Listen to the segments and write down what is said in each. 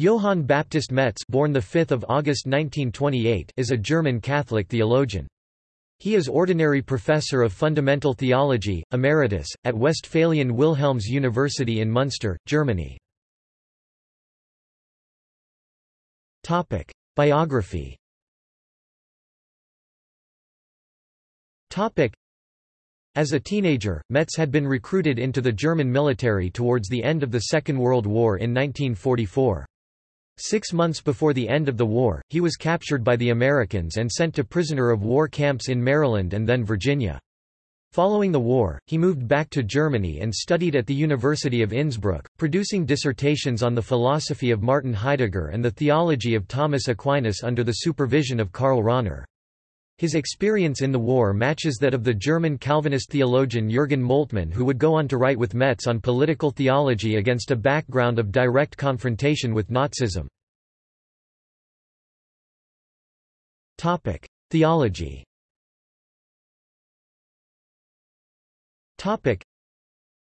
Johann Baptist Metz born 5 August 1928 is a German Catholic theologian. He is Ordinary Professor of Fundamental Theology, Emeritus, at Westphalian Wilhelms University in Munster, Germany. Biography as a teenager, Metz had been recruited into the German military towards the end of the Second World War in 1944. Six months before the end of the war, he was captured by the Americans and sent to prisoner of war camps in Maryland and then Virginia. Following the war, he moved back to Germany and studied at the University of Innsbruck, producing dissertations on the philosophy of Martin Heidegger and the theology of Thomas Aquinas under the supervision of Karl Rahner. His experience in the war matches that of the German Calvinist theologian Jürgen Moltmann who would go on to write with Metz on political theology against a background of direct confrontation with Nazism. Theology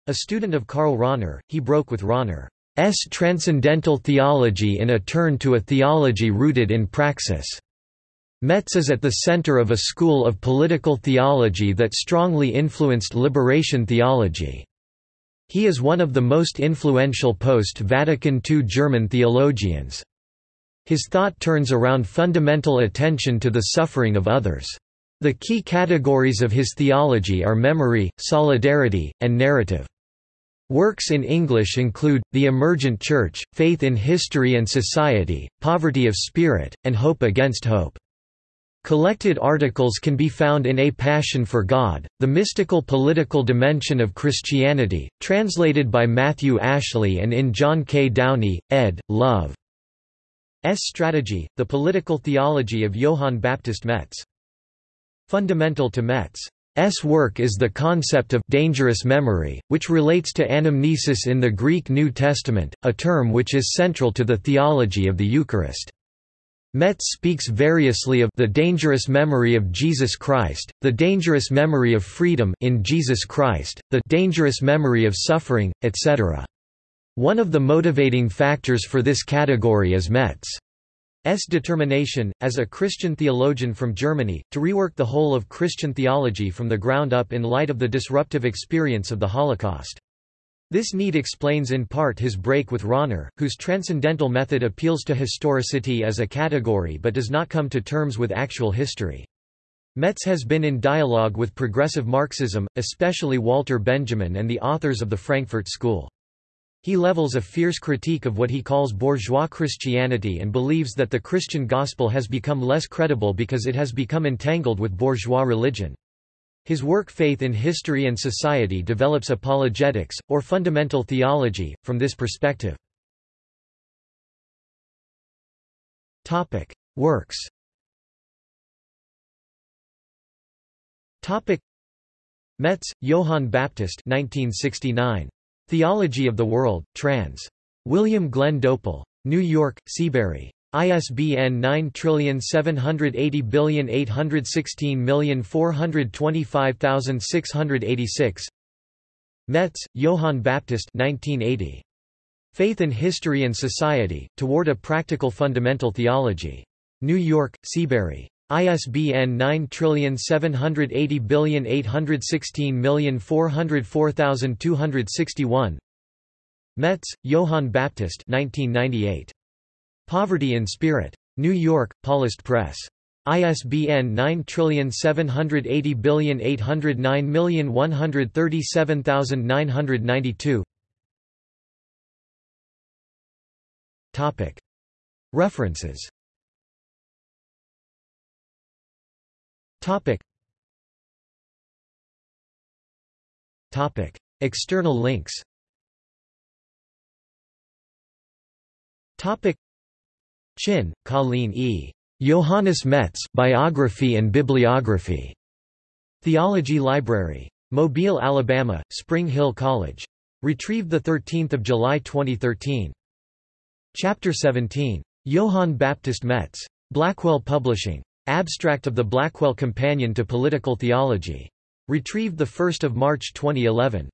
A student of Karl Rahner, he broke with Rahner's transcendental theology in a turn to a theology rooted in praxis. Metz is at the center of a school of political theology that strongly influenced liberation theology. He is one of the most influential post-Vatican II German theologians. His thought turns around fundamental attention to the suffering of others. The key categories of his theology are memory, solidarity, and narrative. Works in English include, The Emergent Church, Faith in History and Society, Poverty of Spirit, and Hope Against Hope. Collected articles can be found in A Passion for God, The Mystical Political Dimension of Christianity, translated by Matthew Ashley and in John K. Downey, ed., Love. S. Strategy, The Political Theology of Johann Baptist Metz. Fundamental to Metz's work is the concept of dangerous memory, which relates to anamnesis in the Greek New Testament, a term which is central to the theology of the Eucharist. Metz speaks variously of the dangerous memory of Jesus Christ, the dangerous memory of freedom in Jesus Christ, the dangerous memory of suffering, etc. One of the motivating factors for this category is Metz's determination, as a Christian theologian from Germany, to rework the whole of Christian theology from the ground up in light of the disruptive experience of the Holocaust. This need explains in part his break with Rahner, whose transcendental method appeals to historicity as a category but does not come to terms with actual history. Metz has been in dialogue with progressive Marxism, especially Walter Benjamin and the authors of the Frankfurt School. He levels a fierce critique of what he calls bourgeois Christianity and believes that the Christian gospel has become less credible because it has become entangled with bourgeois religion. His work Faith in History and Society develops apologetics, or fundamental theology, from this perspective. Works Metz, Johann Baptist 1969. Theology of the World, trans. William Glenn Doepel. New York, Seabury. ISBN 9780816425686 Metz, Johann Baptist 1980. Faith in History and Society, Toward a Practical Fundamental Theology. New York, Seabury. ISBN 9780816404261 Metz, Johann Baptist 1998. Poverty in Spirit. New York, Paulist Press. ISBN 9780809137992 Topic. References Topic. Topic. External links Topic. Chin, Colleen E. Johannes Metz Biography and Bibliography. Theology Library. Mobile, Alabama, Spring Hill College. Retrieved 13 July 2013. Chapter 17. Johann Baptist Metz. Blackwell Publishing. Abstract of the Blackwell Companion to Political Theology. Retrieved 1 March 2011.